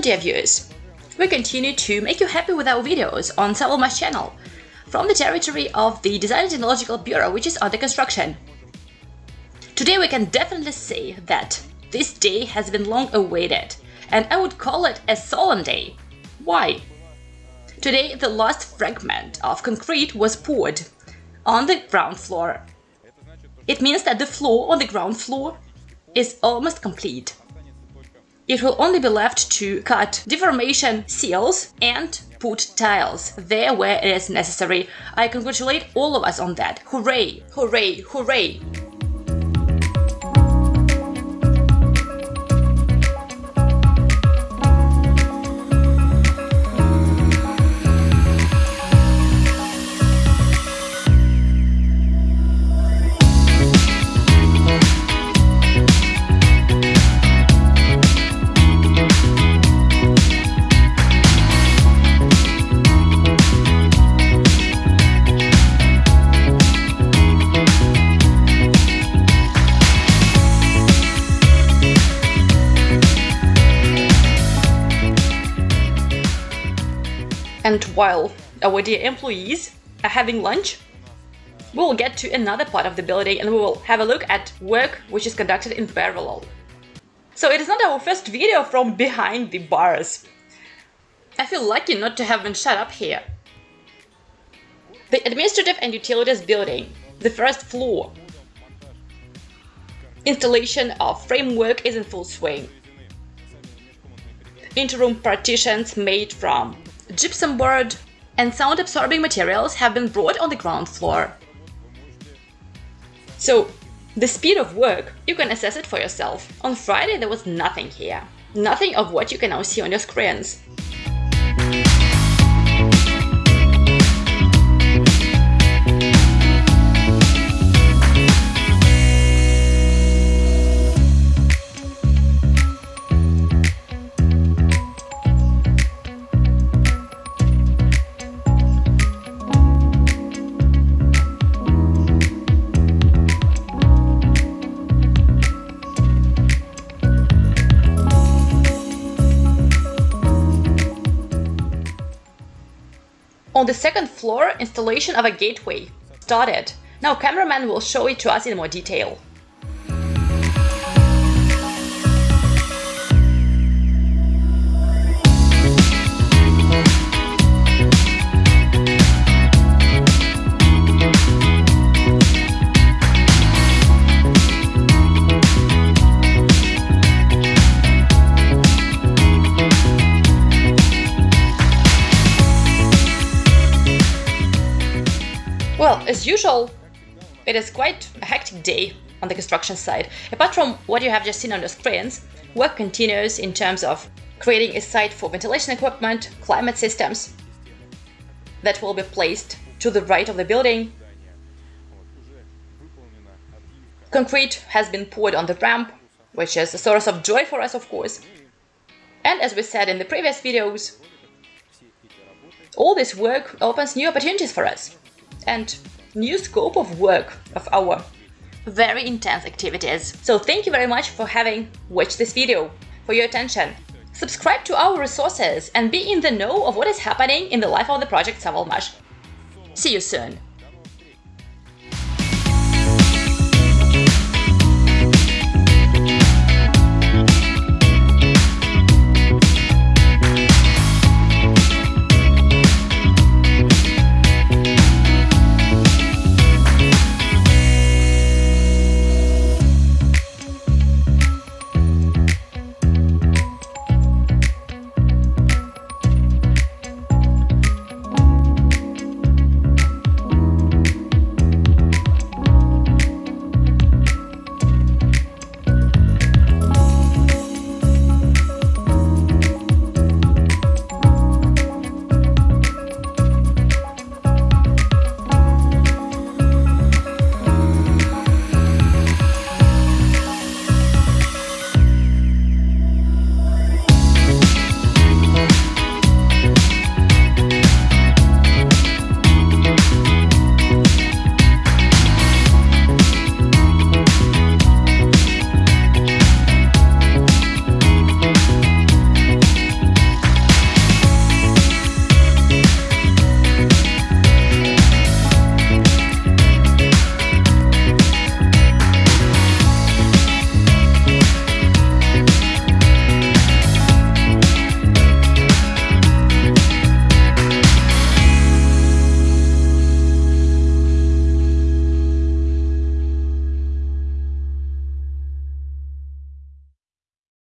Dear viewers! We continue to make you happy with our videos on Savalmash channel from the territory of the Design and Technological Bureau which is under construction. Today we can definitely say that this day has been long awaited and I would call it a solemn day. Why? Today the last fragment of concrete was poured on the ground floor. It means that the floor on the ground floor is almost complete. It will only be left to cut deformation seals and put tiles there where it is necessary. I congratulate all of us on that. Hooray! Hooray! Hooray! And while our dear employees are having lunch, we will get to another part of the building and we will have a look at work which is conducted in parallel. So it is not our first video from behind the bars. I feel lucky not to have been shut up here. The Administrative and Utilities building, the first floor. Installation of framework is in full swing. Interim partitions made from gypsum board, and sound-absorbing materials have been brought on the ground floor. So, the speed of work, you can assess it for yourself. On Friday there was nothing here. Nothing of what you can now see on your screens. On the second floor, installation of a gateway started. Now cameraman will show it to us in more detail. As usual, it is quite a hectic day on the construction site. Apart from what you have just seen on the screens, work continues in terms of creating a site for ventilation equipment, climate systems that will be placed to the right of the building. Concrete has been poured on the ramp, which is a source of joy for us, of course. And as we said in the previous videos, all this work opens new opportunities for us and new scope of work of our very intense activities. So thank you very much for having watched this video, for your attention. Subscribe to our resources and be in the know of what is happening in the life of the project Savalmash. See you soon!